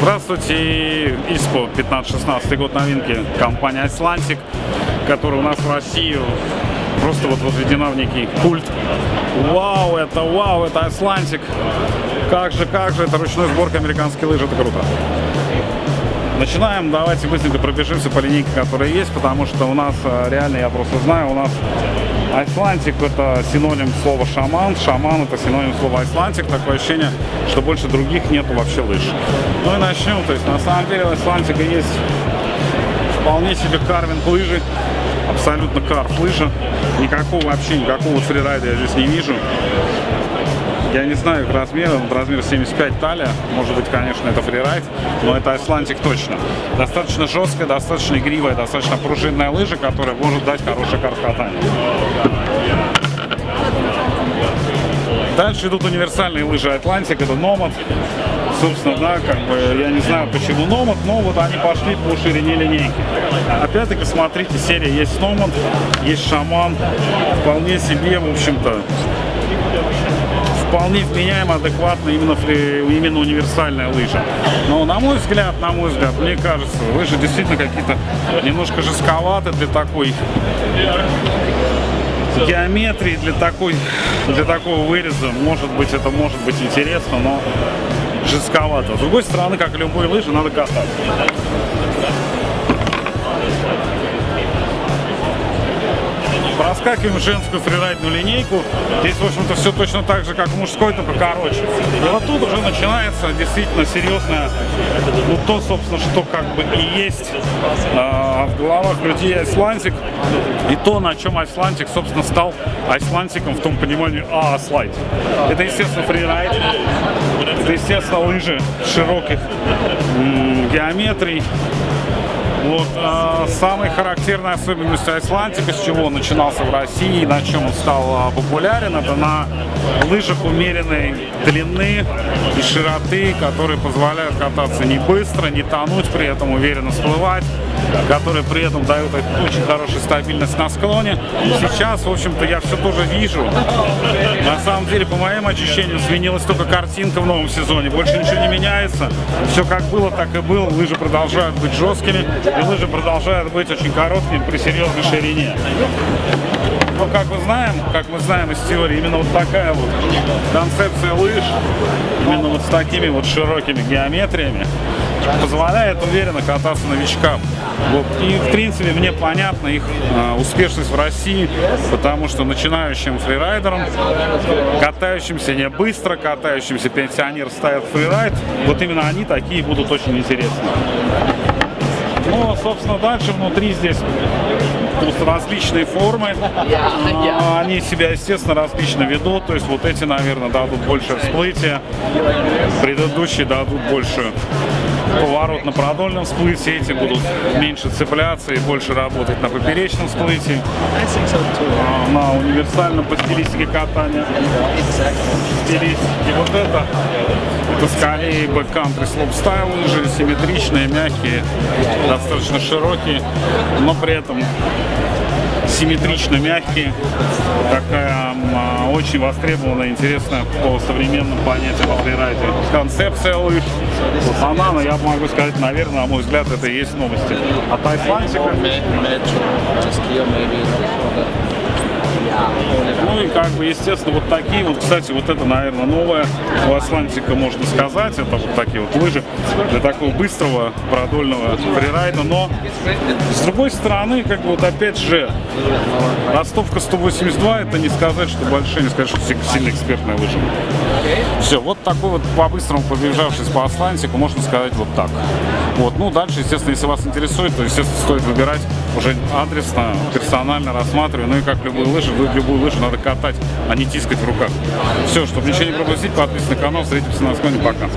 Здравствуйте, ИСПО 15-16 год новинки, компания Icelantic, которая у нас в России просто вот возведена в некий культ. Вау, это вау, это Icelantic. Как же, как же, это ручной сборка американские лыжи, это круто. Начинаем, давайте быстренько пробежимся по линейке, которая есть, потому что у нас э, реально, я просто знаю, у нас Айслантик это синоним слова шаман, шаман это синоним слова айслантик, такое ощущение, что больше других нету вообще лыж. Ну и начнем, то есть на самом деле у Icelantic а есть вполне себе карвинг лыжи, абсолютно карв лыжа, никакого вообще, никакого фрирайда я здесь не вижу. Я не знаю их размера, размер 75 талия, может быть, конечно, это фрирайд, но это Атлантик точно. Достаточно жесткая, достаточно игривая, достаточно пружинная лыжа, которая может дать хорошее карв-катание. Дальше идут универсальные лыжи Атлантик, это Nomad. Собственно, да, как бы, я не знаю почему Nomad, но вот они пошли по ширине линейки. Опять-таки, смотрите, серия есть Nomad, есть Шаман, вполне себе, в общем-то, вполне вменяемо, адекватно именно, именно универсальная лыжа. Но на мой взгляд, на мой взгляд, мне кажется, лыжи действительно какие-то немножко жестковаты для такой геометрии, для такой, для такого выреза. Может быть, это может быть интересно, но жестковато. С другой стороны, как любой лыжи, надо катать. Проскакиваем женскую фрирайдную линейку. Здесь, в общем-то, все точно так же, как в мужской, только короче. И вот тут уже начинается действительно серьезное, ну, то, собственно, что как бы и есть э, в головах людей Айслантик. И то, на чем Айслантик, собственно, стал Айслантиком в том понимании, а, слайд. Это, естественно, фрирайд. Это, естественно, лыжи широких геометрий. Вот, э, самой характерной особенностью Айслантика, с чего он начинался в России, на чем он стал э, популярен, это на лыжах умеренной длины и широты, которые позволяют кататься не быстро, не тонуть, при этом уверенно всплывать, которые при этом дают очень хорошую стабильность на склоне. сейчас, в общем-то, я все тоже вижу. На самом деле, по моим ощущениям, сменилась только картинка в новом сезоне. Больше ничего не меняется. Все как было, так и было. Лыжи продолжают быть жесткими, и лыжи продолжают быть очень короткими при серьезной ширине. Но как мы знаем, как мы знаем из теории, именно вот такая вот концепция лыж, именно вот с такими вот широкими геометриями, позволяет уверенно кататься новичкам. Вот. И, в принципе, мне понятна их э, успешность в России, потому что начинающим фрирайдерам, катающимся не быстро, катающимся пенсионер ставят фрирайд, вот именно они такие будут очень интересны. Ну, собственно, дальше внутри здесь различные формы. А, они себя, естественно, различно ведут. То есть вот эти, наверное, дадут больше всплытия. Предыдущие дадут больше поворот на продольном всплытии, эти будут меньше цепляться и больше работать на поперечном всплытии, а, на универсальном по стилистике катания. Стилистики. Вот это, это скорее backcountry слоупстайл лыжи, симметричные, мягкие, достаточно широкие, но при этом симметрично мягкие. Такая а, очень востребованная, интересная по современным понятиям о фрирайде. Концепция лыж. Вот она, но я могу сказать, наверное, на мой взгляд, это и есть новости. От Айслантика. Ну и как бы, естественно, вот такие вот, кстати, вот это, наверное, новое у Атлантика, можно сказать. Это вот такие вот лыжи для такого быстрого продольного фрирайда. Но, с другой стороны, как бы вот опять же, ростовка 182, это не сказать, что большая, не сказать, что сильно экспертная лыжа. Все, вот такой вот по-быстрому побежавшись по Атлантику, можно сказать вот так. Вот, ну дальше, естественно, если вас интересует, то, естественно, стоит выбирать уже адресно, персонально рассматривая. Ну и как любую лыжу, любую лыжу надо катать, а не тискать в руках. Все, чтобы ничего не пропустить, подписывайтесь на канал, встретимся на склоне, пока.